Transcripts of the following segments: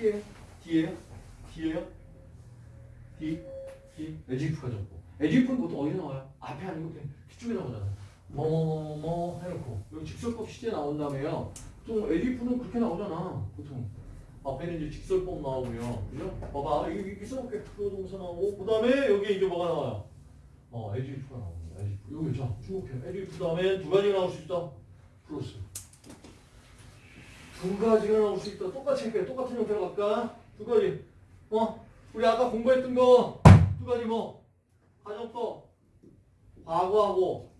T예요? D예요? D예요? D? D? as if 가졌고 as if는 보통 어디서 나와요? 앞에 아니고 그냥 뒤쪽에 나오잖아요 뭐뭐뭐 해놓고 여기 직설법 시제 나온 다음에요 보통 as if는 그렇게 나오잖아 보통 앞에는 이제 직설법 나오고요 그죠? 봐봐 여기 이렇게 써볼게 주어 동사 나오고 그 다음에 여기 이제 뭐가 나와요? 어 as if가 나옵니다 as if 여기 자 주목해 as if 다음에 두 가지 나올 수 있다 플러스 두 가지가 나올 수 있다. 똑같이 할게요. 똑같은 형태로 갈까? 두 가지. 어? 우리 아까 공부했던 거 두 가지 뭐? 가정법, 과거하고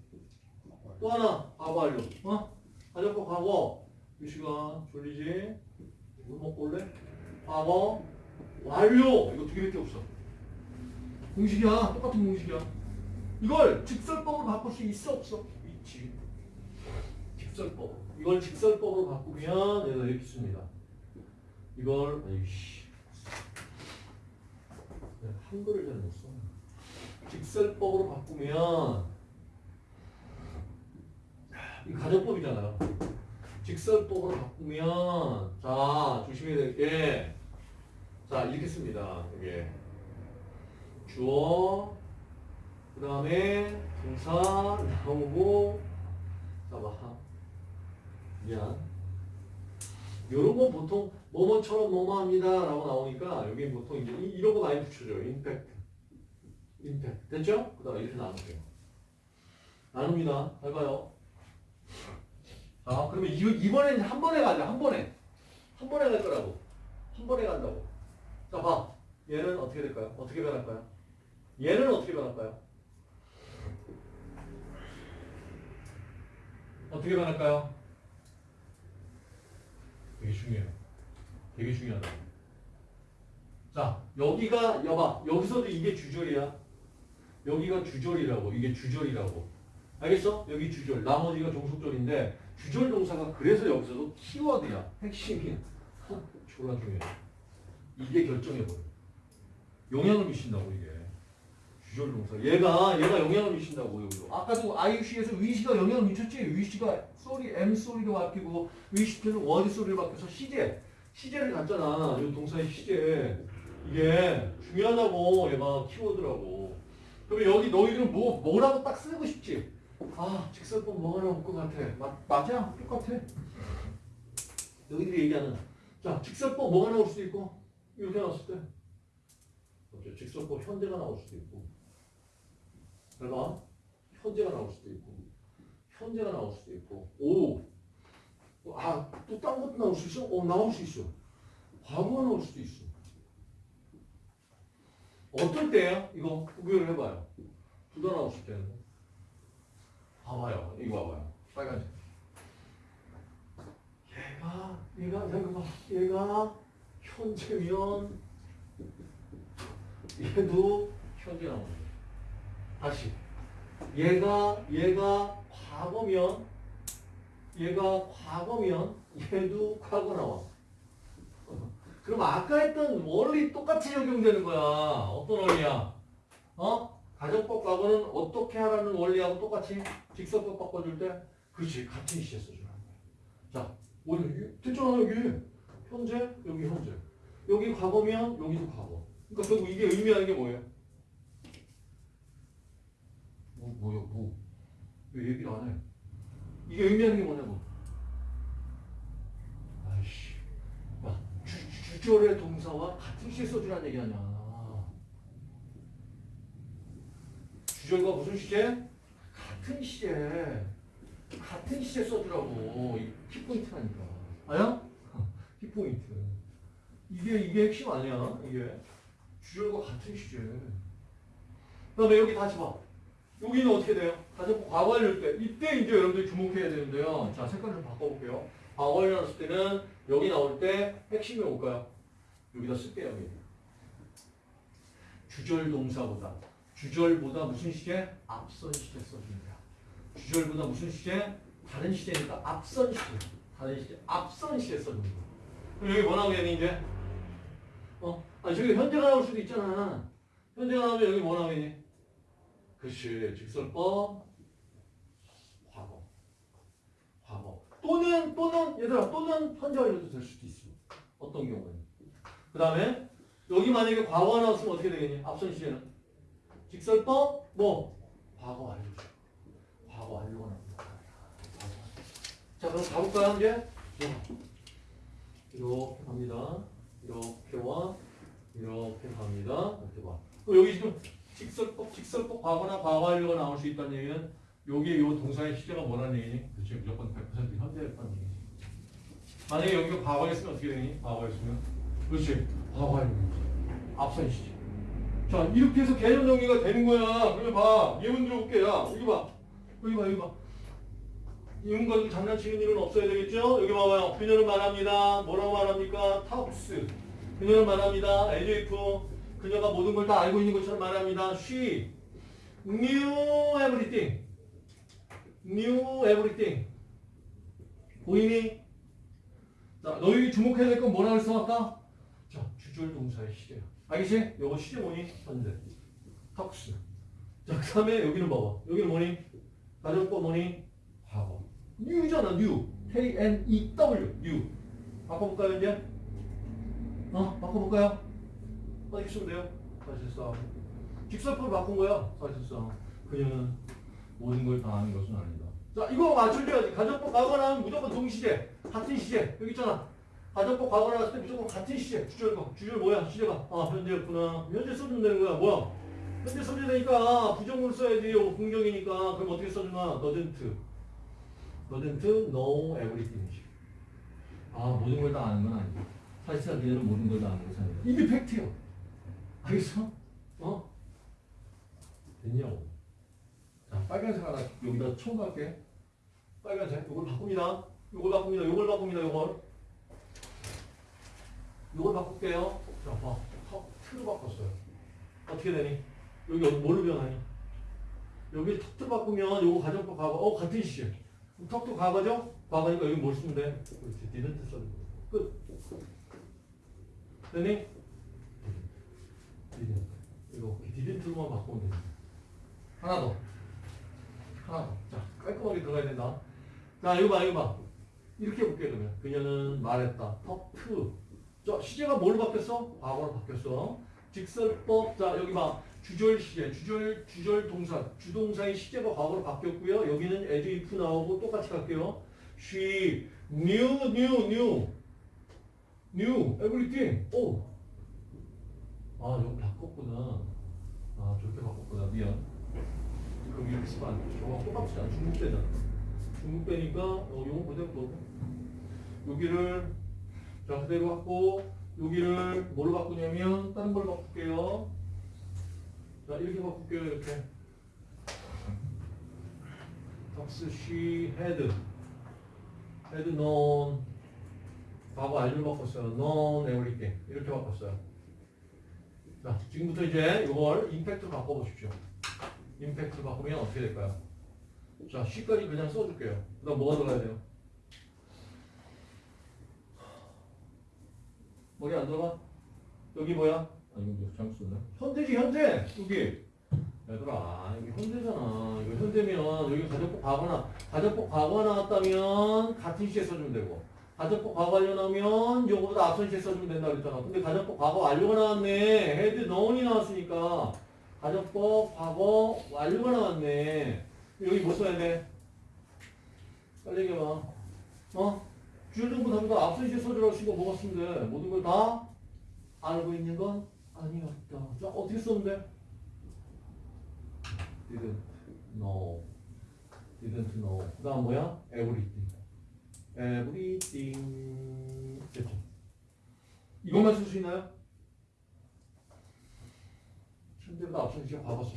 또 하나 과거 완료. 어? 가정법 과거. 이 시간 졸리지? 물 먹고 올래? 과거 완료. 이거 두 개밖에 없어. 공식이야. 똑같은 공식이야. 이걸 직설법으로 바꿀 수 있어 없어? 있지. 직설법. 이걸 직설법으로 바꾸면 얘가 이렇게 씁니다. 이걸 아이씨 한글을 잘 못 써. 직설법으로 바꾸면 이 가정법이잖아요. 직설법으로 바꾸면 자 조심해야 될 게 자 이렇게 씁니다. 이게 주어 그 다음에 동사 나오고 자봐 미안. 요런 건 보통 뭐뭐처럼 뭐뭐합니다 라고 나오니까 여기 보통 이제 이, 이런 거 많이 붙여줘요. 임팩트. 임팩트. 됐죠? 그 다음에 이렇게 나눌게요. 나눕니다. 잘 봐요. 자, 그러면 이, 이번에는 한 번에 가자. 한 번에. 한 번에 갈 거라고. 한 번에 간다고. 자, 봐. 얘는 어떻게 될까요? 어떻게 변할까요? 얘는 어떻게 변할까요? 어떻게 변할까요? 되게 중요해요. 되게 중요하다. 자, 여기가 여봐. 여기서도 이게 주절이야. 여기가 주절이라고. 이게 주절이라고. 알겠어? 여기 주절. 나머지가 종속절인데 주절 동사가 그래서 여기서도 키워드야. 핵심이야. 졸라 중요해. 이게 결정해버려. 영향을 미친다고 이게. 주절 동사. 얘가 얘가 영향을 미친다고 여기로. 아까도 IUC에서 위시가 영향을 미쳤지. 위시가 소리 M 소리로 바뀌고 wished는 were sorry로 바뀌어서 시제 시제를 갖잖아. 이 동사의 시제. 이게 중요하다고 얘가 키워드라고. 그러면 여기 너희들은 뭐 뭐라고 딱 쓰고 싶지? 아 직설법 뭐가 나올 것 같아. 맞 맞아 똑같아. 너희들이 얘기하는 자 직설법 뭐가 나올 수도 있고 이렇게 나왔을 때. 어째 직설법 현재가 나올 수도 있고. 내가 현재가 나올 수도 있고 현재가 나올 수도 있고 오! 아, 또 딴 것도 나올 수 있어? 어, 나올 수 있어. 과거가 나올 수도 있어. 어떨 때야? 이거 구별을 해봐요. 둘 다 나올 수 있다는 거. 봐봐요. 이거 봐봐요. 빨간색. 얘가, 얘가, 얘가 봐. 얘가 현재면 얘도 현재 나오는. 다시 얘가 얘가 과거면 얘가 과거면 얘도 과거 나와. 그럼 아까 했던 원리 똑같이 적용되는 거야. 어떤 원리야? 어? 가정법 과거는 어떻게 하라는 원리하고 똑같이 직설법 바꿔줄 때 그렇지 같은 시제 써주는 거야. 자, 오늘 됐잖아 여기 현재 여기 현재 여기 과거면 여기도 과거. 그러니까 결국 이게 의미하는 게 뭐예요? 뭐, 뭐야, 뭐. 왜 얘기를 안 해? 이게 의미하는 게 뭐냐고. 아이씨. 야, 주, 주절의 동사와 같은 시제 써주라는 얘기 아니야. 주절과 무슨 시제? 같은 시제. 같은 시제 써주라고. 이 키포인트라니까. 아야? 키포인트. 이게, 이게 핵심 아니야, 이게. 주절과 같은 시제. 그 다음에 여기 다시 봐. 여기는 어떻게 돼요? 가정법 과거를 때 이때 이제 여러분들이 주목해야 되는데요. 자 색깔 좀 바꿔볼게요. 과거를 넣었을 때는 여기 나올 때 핵심이 뭘까요? 여기다 쓸게요. 여기. 주절 동사보다 주절보다 무슨 시제? 앞선 시제 써줍니다. 주절보다 무슨 시제? 다른 시제니까 앞선 시제. 다른 시제. 앞선 시제 써줍니다. 그럼 여기 뭐 나오게 되니 이제? 어? 아니 저기 현재가 나올 수도 있잖아. 현재가 나오면 여기 뭐 나오겠니? 그렇지. 직설법 과거. 과거. 또는 또는 얘들아 또는 현재 완료도 될 수도 있어. 어떤 경우에는 그 다음에 여기 만약에 과거가 나왔으면 어떻게 되겠니? 앞선 시제는 직설법 뭐 과거 완료죠. 과거 완료가 나옵니다. 자 그럼 가볼까요 이제? 이렇게 갑니다. 이렇게와 이렇게 갑니다. 이렇게 봐. 그럼 여기 지금 직설법, 직설법 과거나 과거 완료가 나올 수 있다는 얘기는 여기에 요 동사의 시제가 뭐라는 얘기니? 그렇지 무조건 100% 현재였다는 얘기지. 만약에 여기가 과거였으면 어떻게 되니? 과거였으면 그렇지 과거완료. 앞선 시제. 자 이렇게 해서 개념 정리가 되는 거야. 그래 봐. 예문 들어볼게. 야 여기 봐. 여기 봐 여기 봐. 이런 가지고 장난치는 일은 없어야 되겠죠? 여기 봐봐요. 그녀는 말합니다. 뭐라고 말합니까? 탑스. 그녀는 말합니다. LJF. 그녀가 모든 걸 다 알고 있는 것처럼 말합니다. She knew everything. knew everything. 보이니? 자, 너희 주목해야 될 건 뭐라고 아까? 자, 주절 동사의 시제야. 알겠지? 요거 시제 뭐니? 현재. 턱스. 자, 그 다음에 여기는 봐봐. 여기는 뭐니? 가정법 뭐니? 과거. new잖아, new. K-N-E-W, new. 바꿔볼까요, 이제? 어, 바꿔볼까요? 어디 쓰면 돼요? 사실상. 직설법을 바꾼 거야, 사실상. 그녀는 모든 걸 다 아는 것은 아니다. 자, 이거 맞춰줘야지. 가정법 과거 나오면 무조건 동시제. 같은 시제. 여기 있잖아. 가정법 과거 나왔을 때 무조건 같은 시제. 주절과. 주절 뭐야? 시제가. 아, 현재였구나. 현재 써주면 되는 거야. 뭐야? 현재 써줘야 되니까 부정문 써야지. 이거 공격이니까. 그럼 어떻게 써주나? doesn't. doesn't know everything. 아, 모든 걸 다 아는 건 아니고. 사실상 그녀는 모든 걸 다 아는 것은 아니다. 이게 팩트야. 알겠어? 어? 됐냐고. 자, 빨간색 하나 여기다 첨가할게. 빨간색. 이걸 바꿉니다. 이걸 바꿉니다. 이걸 바꿉니다. 이걸. 이걸 바꿀게요. 자, 봐. 턱, 틀로 바꿨어요. 어떻게 되니? 여기 뭘로 변하니? 여기 턱도 바꾸면 요거 가정법 과거. 어, 같은 시제. 그럼 턱도 과거죠? 과거니까 여기 뭘 쓰면 돼? 그렇지. didn't 써야 돼. 끝. 되니? Didn't. 이렇게 didn't로만 바꾸면 됩니다. 하나 더. 하나 더. 자, 깔끔하게 들어가야 된다. 자, 이거 봐, 이거 봐. 이렇게 볼게, 그러면. 그녀는 말했다. 터프. 저, 시제가 뭘로 바뀌었어? 과거로 바뀌었어. 직설법. 자, 여기 봐. 주절 시제. 주절, 주절 동사. 주동사의 시제가 과거로 바뀌었고요. 여기는 as if 나오고 똑같이 갈게요. She knew, knew, knew. knew everything. 오. 아, 이거 바꿨구나. 아, 저렇게 바꿨구나. 미안. 그럼 이렇게 쓰면 안 돼. 저거 똑같지 않아. 중국 배잖아. 중국 배니까 어, 요거 그대로 보고 여기를 자 그대로 갖고 여기를 뭘로 바꾸냐면 다른 걸로 바꿀게요. 자 이렇게 바꿀게요. 이렇게. 닥스 she had had known 과거 알를 바꿨어요. known 이렇게 바꿨어요. 자 지금부터 이제 이걸 임팩트로 바꿔보십시오. 임팩트 바꾸면 어떻게 될까요? 자, C까지 그냥 써줄게요. 그 다음 뭐가 들어가야 돼요? 머리 안 들어가? 여기 뭐야? 아, 이거 잘못 썼네. 현재지, 현재! 여기. 얘들아, 여기 현재잖아. 이거 현재면, 여기 가정법 과거나, 가정법 과거가 나왔다면, 같은 시제 써주면 되고, 가정법 과거 완료 나오면, 요거보다 앞선 시제 써주면 된다 그랬잖아. 근데 가정법 과거 완료가 나왔네. had known이 나왔으니까, 가정법 과거 완료가 나왔네. 여기 뭐 써야 돼? 빨리 얘기해봐. 어? 주요정보 답보다 앞선 시에 써주라고 쓴거 돼? 모든 걸 다 알고 있는 건 아니었다. 자, 어떻게 쓰면 돼? didn't know. didn't know. 그 다음 뭐야? everything. Everything. 됐죠? 이것만 쓸 수 있나요? 앞선 시에 과거 썼어.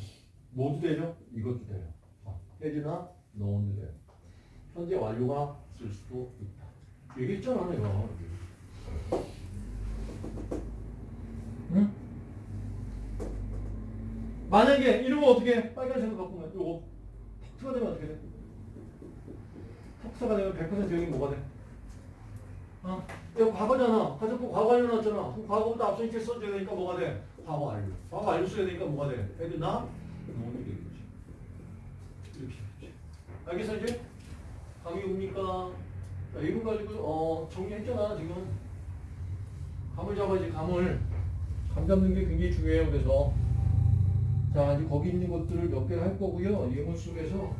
모두 되죠? 이것도 돼요. 해지나 known도 돼요. 현재 완료가 쓸 수도 있다. 얘기했잖아, 내가. 응? 만약에 이러면 어떻게 해? 빨간색으로 바꾸면 요거 턱트가 되면 어떻게 돼? 턱트가 되면 100% 여기 뭐가 돼? 어? 이거 과거잖아. 가정법 과거 완료 나왔잖아. 그럼 과거보다 앞서 이렇게 써줘야 되니까 뭐가 돼? 과거 완료. 과거 완료 써야 되니까 뭐가 돼? 애들 나? known이 되겠지. 이렇게 되겠지. 알겠어 이제? 감이 옵니까? 자, 이거 가지고 어 정리했잖아 지금. 감을 잡아야지 감을 감 잡는 게 굉장히 중요해요 그래서 자 이제 거기 있는 것들을 몇 개를 할 거고요 예문 속에서